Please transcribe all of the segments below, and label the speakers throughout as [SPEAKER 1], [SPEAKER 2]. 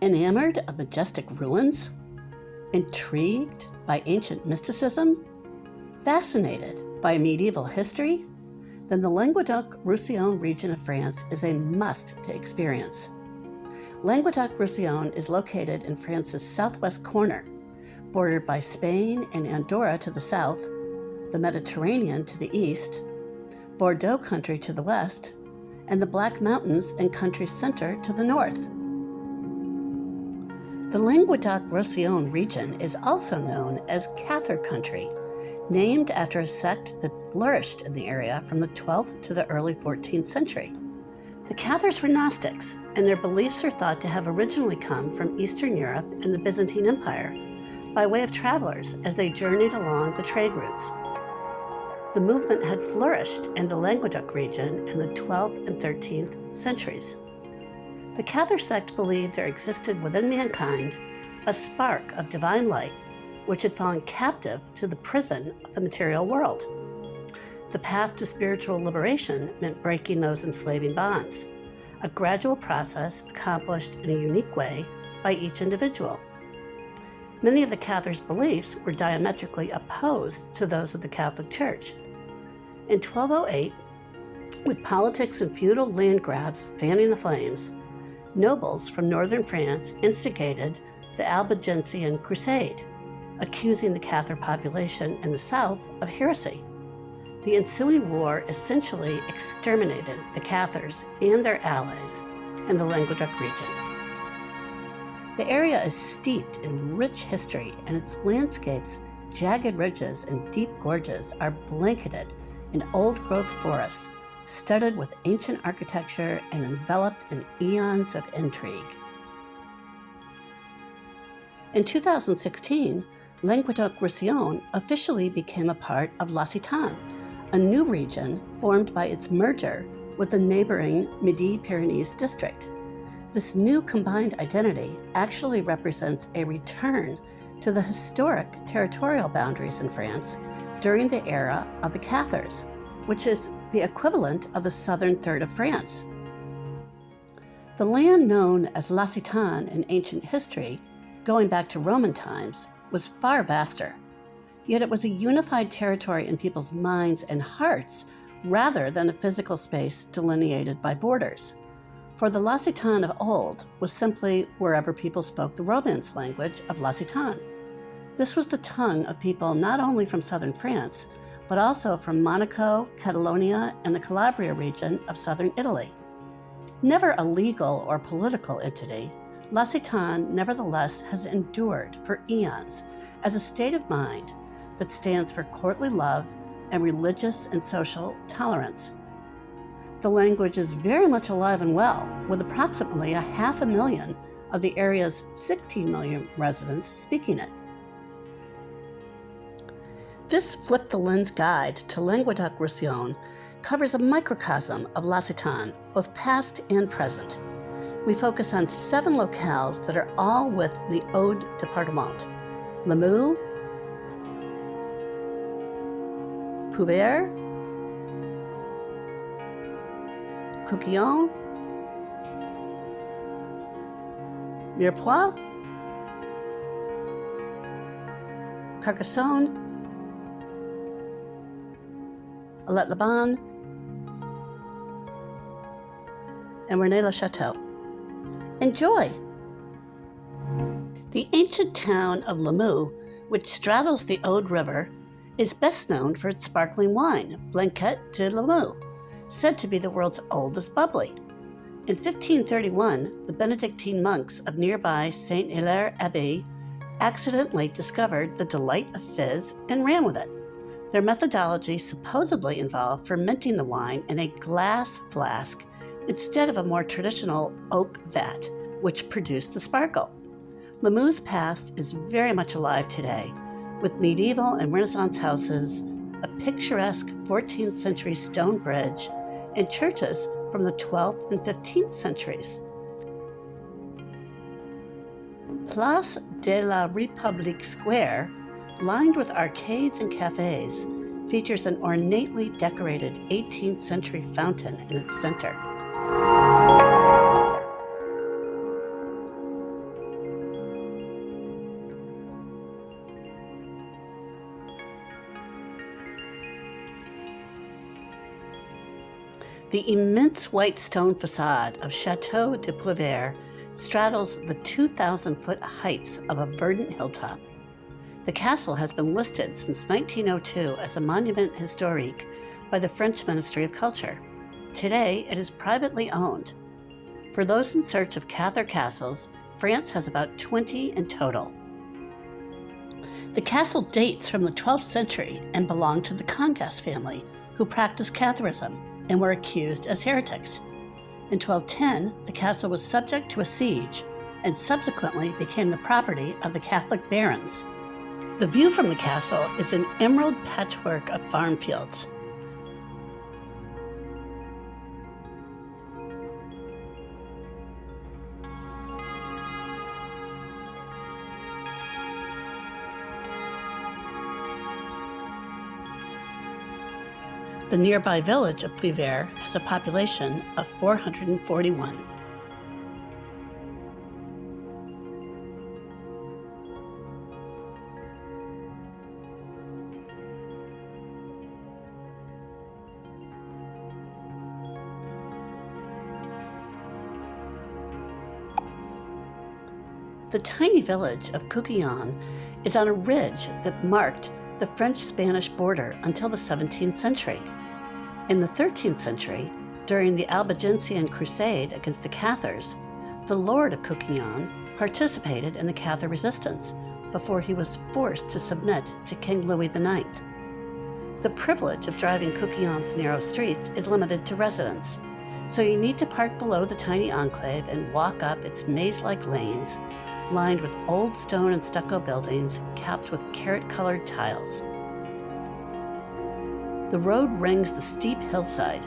[SPEAKER 1] Enamored of majestic ruins? Intrigued by ancient mysticism? Fascinated by medieval history? Then the Languedoc-Roussillon region of France is a must to experience. Languedoc-Roussillon is located in France's southwest corner, bordered by Spain and Andorra to the south, the Mediterranean to the east, Bordeaux country to the west, and the Black Mountains and country center to the north. The Languedoc-Roussillon region is also known as Cathar country, named after a sect that flourished in the area from the 12th to the early 14th century. The Cathars were Gnostics, and their beliefs are thought to have originally come from Eastern Europe and the Byzantine Empire by way of travelers as they journeyed along the trade routes. The movement had flourished in the Languedoc region in the 12th and 13th centuries. The Cathar sect believed there existed within mankind a spark of divine light which had fallen captive to the prison of the material world. The path to spiritual liberation meant breaking those enslaving bonds, a gradual process accomplished in a unique way by each individual. Many of the Cathars' beliefs were diametrically opposed to those of the Catholic Church. In 1208, with politics and feudal land grabs fanning the flames, nobles from northern France instigated the Albigensian Crusade, accusing the Cathar population in the south of heresy. The ensuing war essentially exterminated the Cathars and their allies in the Languedoc region. The area is steeped in rich history and its landscapes, jagged ridges and deep gorges are blanketed in old-growth forests, studded with ancient architecture and enveloped in eons of intrigue. In 2016, Languedoc-Roussillon officially became a part of La L'Occitane, a new region formed by its merger with the neighboring Midi-Pyrenees district. This new combined identity actually represents a return to the historic territorial boundaries in France during the era of the Cathars, which is the equivalent of the southern third of France. The land known as L'Occitane in ancient history, going back to Roman times, was far vaster yet it was a unified territory in people's minds and hearts rather than a physical space delineated by borders. For the L'Occitane of old was simply wherever people spoke the Romance language of L'Occitane. This was the tongue of people not only from southern France, but also from Monaco, Catalonia, and the Calabria region of southern Italy. Never a legal or political entity, L'Occitane nevertheless has endured for eons as a state of mind that stands for courtly love and religious and social tolerance. The language is very much alive and well, with approximately a half a million of the area's 16 million residents speaking it. This Flip the Lens guide to Languedoc-Roussillon covers a microcosm of L'Occitane, both past and present. We focus on seven locales that are all with the Aude Departement, Limoux, Puivert, Cucugnan, Mirepoix, Carcassonne, Alet-les-Bains, and Rennes-le-Château. Enjoy! The ancient town of Limoux, which straddles the Aude River, is best known for its sparkling wine, Blanquette de Limoux, said to be the world's oldest bubbly. In 1531, the Benedictine monks of nearby St. Hilaire Abbey accidentally discovered the delight of fizz and ran with it. Their methodology supposedly involved fermenting the wine in a glass flask instead of a more traditional oak vat, which produced the sparkle. Limoux's past is very much alive today, with medieval and Renaissance houses, a picturesque 14th century stone bridge, and churches from the 12th and 15th centuries. Place de la République Square, lined with arcades and cafes, features an ornately decorated 18th century fountain in its center. The immense white stone facade of Chateau de Puivert straddles the 2,000 foot heights of a verdant hilltop the castle has been listed since 1902 as a monument historique by the French Ministry of Culture. Today, it is privately owned. For those in search of Cathar castles, France has about 20 in total. The castle dates from the 12th century and belonged to the Congost family, who practiced Catharism and were accused as heretics. In 1210, the castle was subject to a siege and subsequently became the property of the Catholic barons. The view from the castle is an emerald patchwork of farm fields. The nearby village of Puivert has a population of 441. The tiny village of Cucugnan is on a ridge that marked the French-Spanish border until the 17th century. In the 13th century, during the Albigensian Crusade against the Cathars, the Lord of Cucugnan participated in the Cathar resistance before he was forced to submit to King Louis IX. The privilege of driving Cucugnan's narrow streets is limited to residents, so you need to park below the tiny enclave and walk up its maze-like lanes, lined with old stone and stucco buildings capped with carrot-colored tiles. The road rings the steep hillside.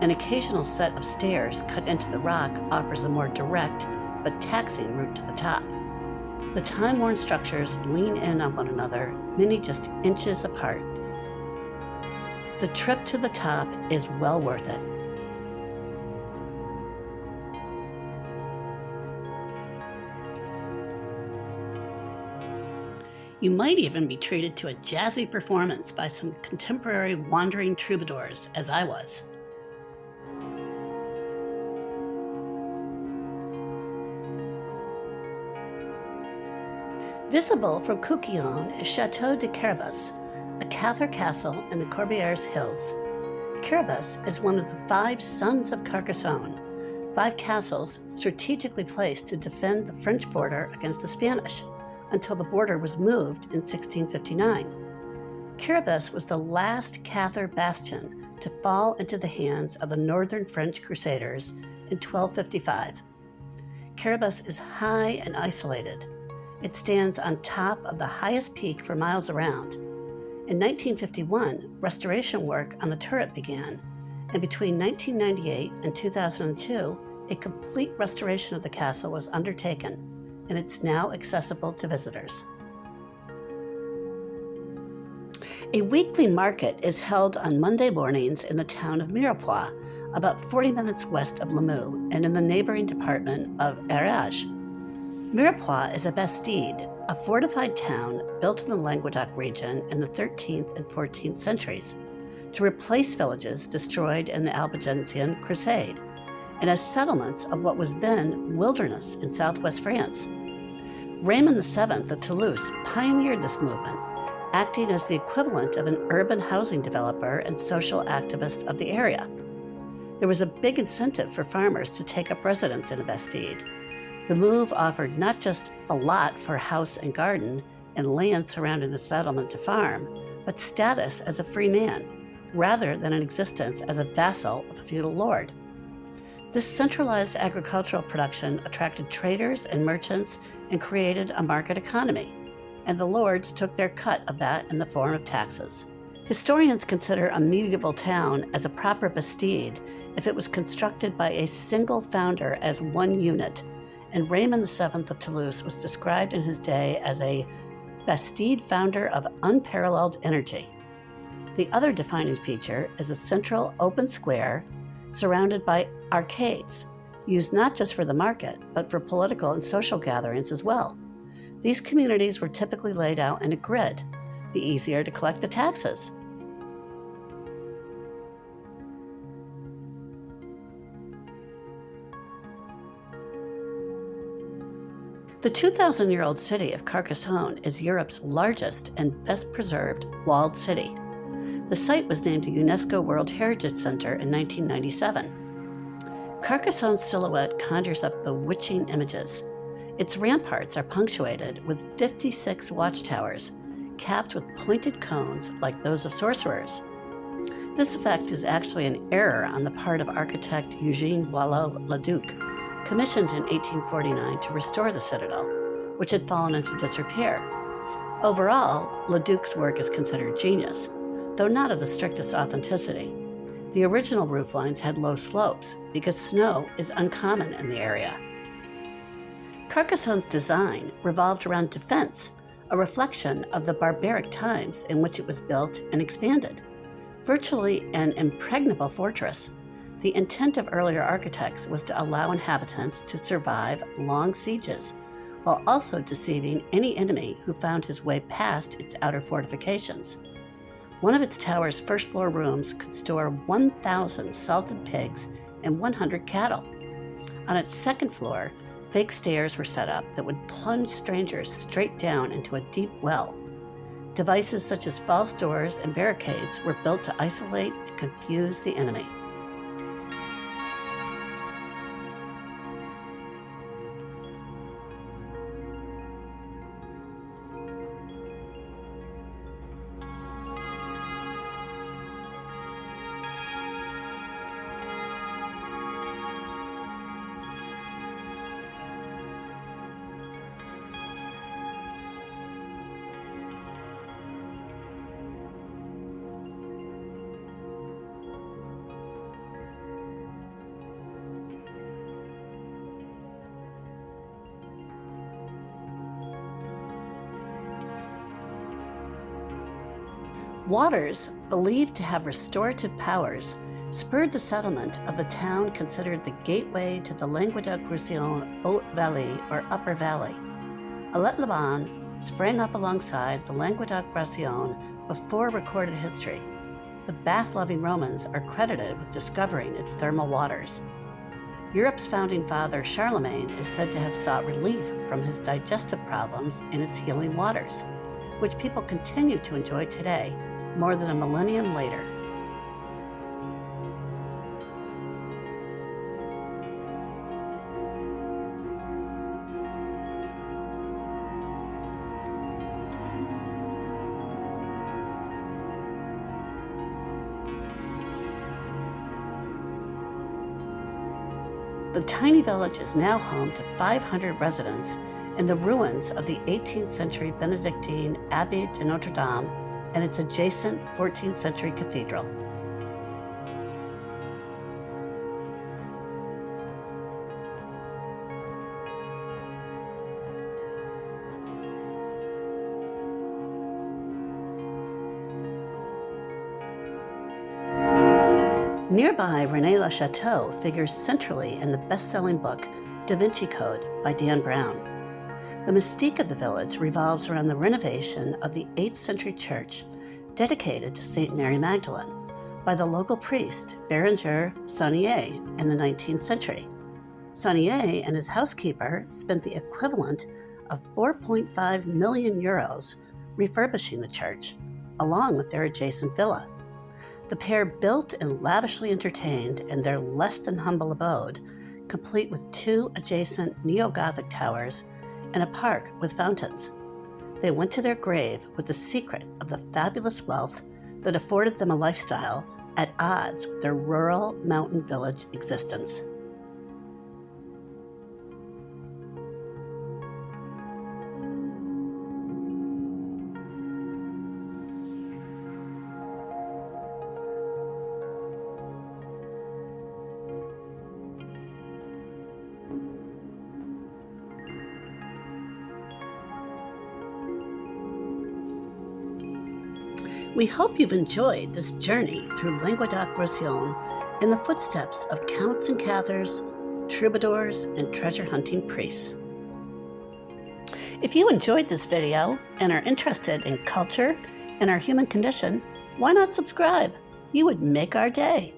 [SPEAKER 1] An occasional set of stairs cut into the rock offers a more direct but taxing route to the top. The time-worn structures lean in on one another, many just inches apart. The trip to the top is well worth it. You might even be treated to a jazzy performance by some contemporary wandering troubadours, as I was. Visible from Cucugnan is Chateau de Quéribus, a Cathar castle in the Corbières Hills. Quéribus is one of the five sons of Carcassonne, five castles strategically placed to defend the French border against the Spanish until the border was moved in 1659. Quéribus was the last Cathar bastion to fall into the hands of the northern French crusaders in 1255. Quéribus is high and isolated. It stands on top of the highest peak for miles around. In 1951, restoration work on the turret began, and between 1998 and 2002, a complete restoration of the castle was undertaken and it's now accessible to visitors. A weekly market is held on Monday mornings in the town of Mirepoix, about 40 minutes west of Limoux and in the neighboring department of Ariège. Mirepoix is a bastide, a fortified town built in the Languedoc region in the 13th and 14th centuries to replace villages destroyed in the Albigensian Crusade and as settlements of what was then wilderness in southwest France. Raymond VII of Toulouse pioneered this movement, acting as the equivalent of an urban housing developer and social activist of the area. There was a big incentive for farmers to take up residence in a Bastide. The move offered not just a lot for house and garden and land surrounding the settlement to farm, but status as a free man, rather than an existence as a vassal of a feudal lord. This centralized agricultural production attracted traders and merchants and created a market economy, and the lords took their cut of that in the form of taxes. Historians consider a medieval town as a proper bastide if it was constructed by a single founder as one unit, and Raymond VII of Toulouse was described in his day as a bastide founder of unparalleled energy. The other defining feature is a central open square surrounded by arcades, used not just for the market, but for political and social gatherings as well. These communities were typically laid out in a grid, the easier to collect the taxes. The 2,000 year old city of Carcassonne is Europe's largest and best preserved walled city. The site was named a UNESCO World Heritage Center in 1997. Carcassonne's silhouette conjures up bewitching images. Its ramparts are punctuated with 56 watchtowers, capped with pointed cones like those of sorcerers. This effect is actually an error on the part of architect Eugene Viollet-le-Duc, commissioned in 1849 to restore the citadel, which had fallen into disrepair. Overall, Leduc's work is considered genius, though not of the strictest authenticity. The original roof lines had low slopes because snow is uncommon in the area. Carcassonne's design revolved around defense, a reflection of the barbaric times in which it was built and expanded. Virtually an impregnable fortress, the intent of earlier architects was to allow inhabitants to survive long sieges, while also deceiving any enemy who found his way past its outer fortifications. One of its tower's first floor rooms could store 1,000 salted pigs and 100 cattle. On its second floor, fake stairs were set up that would plunge strangers straight down into a deep well. Devices such as false doors and barricades were built to isolate and confuse the enemy. Waters, believed to have restorative powers, spurred the settlement of the town considered the gateway to the Languedoc-Roussillon Haute Valley or Upper Valley. Alet-les-Bains sprang up alongside the Languedoc-Roussillon before recorded history. The bath-loving Romans are credited with discovering its thermal waters. Europe's founding father, Charlemagne, is said to have sought relief from his digestive problems in its healing waters, which people continue to enjoy today more than a millennium later. The tiny village is now home to 500 residents in the ruins of the 18th century Benedictine Abbey de Notre Dame and its adjacent 14th century cathedral. Nearby, Rennes-le-Château figures centrally in the best-selling book Da Vinci Code by Dan Brown. The mystique of the village revolves around the renovation of the 8th century church dedicated to St. Mary Magdalene by the local priest Berenger Saunière in the 19th century. Saunière and his housekeeper spent the equivalent of 4.5 million euros refurbishing the church, along with their adjacent villa. The pair built and lavishly entertained in their less than humble abode, complete with two adjacent neo Gothic towers and a park with fountains. They went to their grave with the secret of the fabulous wealth that afforded them a lifestyle at odds with their rural mountain village existence. We hope you've enjoyed this journey through Languedoc-Roussillon in the footsteps of counts and cathars, troubadours, and treasure-hunting priests. If you enjoyed this video and are interested in culture and our human condition, why not subscribe? You would make our day.